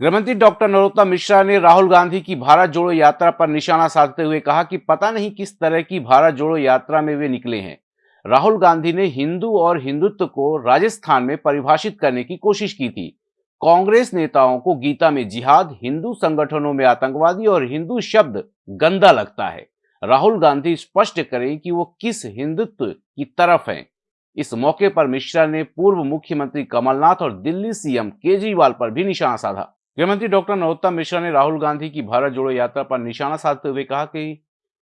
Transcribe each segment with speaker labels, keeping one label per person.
Speaker 1: गृहमंत्री डॉक्टर नरोत्तम मिश्रा ने राहुल गांधी की भारत जोड़ो यात्रा पर निशाना साधते हुए कहा कि पता नहीं किस तरह की भारत जोड़ो यात्रा में वे निकले हैं। राहुल गांधी ने हिंदू और हिंदुत्व को राजस्थान में परिभाषित करने की कोशिश की थी। कांग्रेस नेताओं को गीता में जिहाद, हिंदू संगठनों में आतंकवादी और हिंदू शब्द गंदा लगता है। राहुल गांधी स्पष्ट करें कि वो किस हिंदुत्व की तरफ़ हैं। इस मौके पर मिश्रा ने पूर्व मुख्यमंत्री कमलनाथ और दिल्ली सीएम केजरीवाल पर भी निशाना साधा। गृहमंत्री डॉक्टर नरोत्तम मिश्रा ने राहुल गांधी की भारत जोड़ो यात्रा पर निशाना साधते हुए कहा कि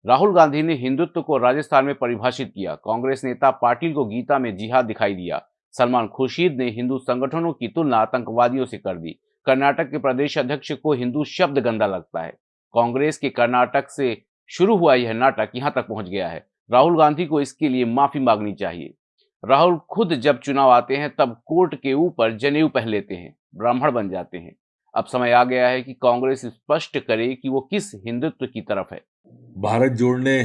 Speaker 1: राहुल गांधी ने हिंदुत्व को राजस्थान में परिभाषित किया। कांग्रेस नेता पाटिल को गीता में जिहाद दिखाई दिया। सलमान खुर्शीद ने हिंदू संगठनों की तुलना आतंकवादियों से कर दी। कर्नाटक के प्रदेश अध्यक्ष को हिंदू शब्द गंदा लगता है। कांग्रेस के कर्नाटक से शुरू हुआ यह नाटक यहाँ तक पहुँच गया है। राहुल गांधी को इसके लिए माफ़ी मांगनी चाहिए। राहुल खुद जब चुनाव आते हैं तब कोर्ट के ऊपर जनेऊ पहन लेते हैं। ब्राह्मण बन जाते हैं। अब समय आ गया है कि कांग्रेस स्पष्ट करे कि वो किस हिंदुत्व की तरफ़ है।
Speaker 2: भारत जोड़ने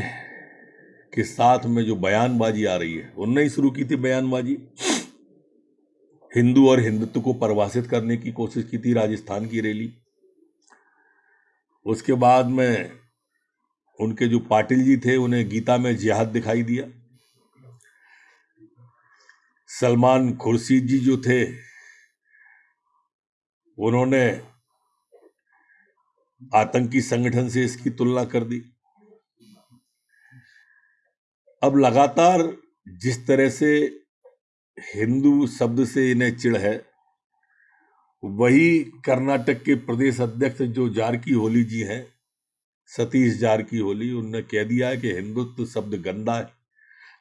Speaker 2: के साथ में जो बयानबाजी आ रही है, उनने ही शुरू की थी बयानबाजी। हिंदू और हिंदुत्व को परिभाषित करने की कोशिश की थी राजस्थान की रैली। उसके बाद में उनके जो पाटिल जी थे, उन्हें गीता में जिहाद दिखाई दिया। सलमान खुर्शीद जी जो थे उन्होंने आतंकी संगठन से इसकी तुलना कर दी। अब लगातार जिस तरह से हिंदू शब्द से इन्हें चिड़ है, वही कर्नाटक के प्रदेश अध्यक्ष जो जारकी होली जी हैं, सतीश जारकी होली, उनने कह दिया है कि हिंदुत्व शब्द गंदा है।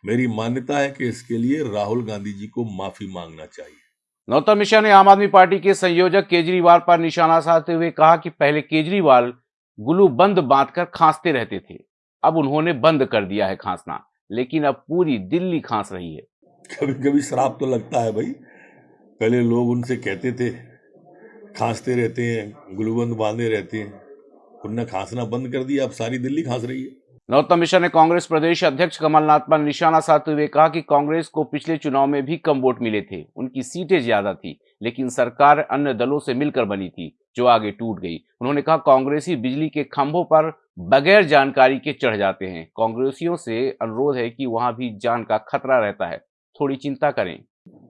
Speaker 2: मेरी मान्यता है कि इसके लिए राहुल गांधी जी को माफ़ी मांगना चाहिए।
Speaker 1: नौतम मिश्रा ने आम आदमी पार्टी के संयोजक केजरीवाल पर निशाना साधते हुए कहा कि पहले केजरीवाल गुलू बंद बांधकर खांसते रहते थे। अब उन्होंने बंद कर दिया है खांसना, लेकिन अब पूरी दिल्ली खांस रही है।
Speaker 2: कभी कभी शराब तो लगता है भाई। पहले लोग उनसे कहते थे, खांसते रहते हैं गुलूबंद बांधे रहते हैं। उनने खांसना बंद कर दिया, अब सारी दिल्ली खांस रही है।
Speaker 1: नरोत्तम मिश्रा ने कांग्रेस प्रदेश अध्यक्ष कमलनाथ पर निशाना साधते हुए कहा कि कांग्रेस को पिछले चुनाव में भी कम वोट मिले थे। उनकी सीटें ज़्यादा थी, लेकिन सरकार अन्य दलों से मिलकर बनी थी, जो आगे टूट गई। उन्होंने कहा, कांग्रेसी बिजली के खंभों पर बगैर जानकारी के चढ़ जाते हैं। कांग्रेसियों से अनुरोध है कि वहाँ भी जान का खतरा रहता है। थोड़ी चिंता करें।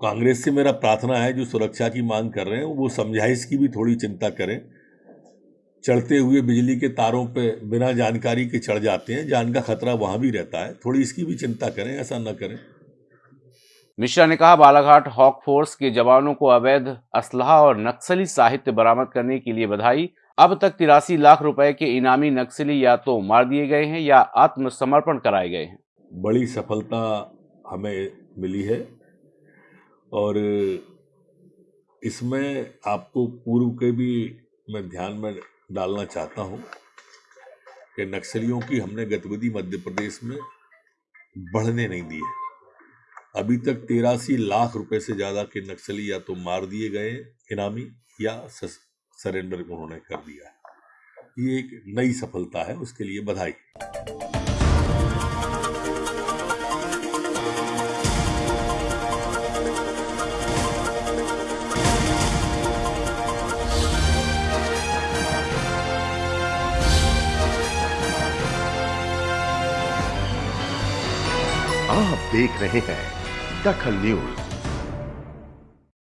Speaker 2: कांग्रेस से मेरा प्रार्थना है, जो सुरक्षा की मांग कर रहे हैं, वो समझाइश की भी थोड़ी चिंता करें। चढ़ते हुए बिजली के तारों पे बिना जानकारी के चढ़ जाते हैं जान का खतरा वहाँ भी रहता है। थोड़ी इसकी भी चिंता करें ऐसा न करें।
Speaker 1: मिश्रा ने कहा बालाघाट हॉक फोर्स के जवानों को अवैध असलाह और नक्सली साहित्य बरामद करने के लिए बधाई। अब तक तिरासी लाख रुपए के इनामी नक्सली या तो मार दिए गए हैं या आत्मसमर्पण कराए गए हैं।
Speaker 2: बड़ी सफलता हमें मिली है और इसमें आपको पूर्व के भी मैं ध्यान में डालना चाहता हूँ कि नक्सलियों की हमने गतिविधि मध्य प्रदेश में बढ़ने नहीं दी है। अभी तक तेरासी लाख रुपए से ज़्यादा के नक्सली या तो मार दिए गए इनामी या सरेंडर उन्होंने कर दिया है। ये एक नई सफलता है, उसके लिए बधाई।
Speaker 3: आप देख रहे हैं दखल न्यूज़।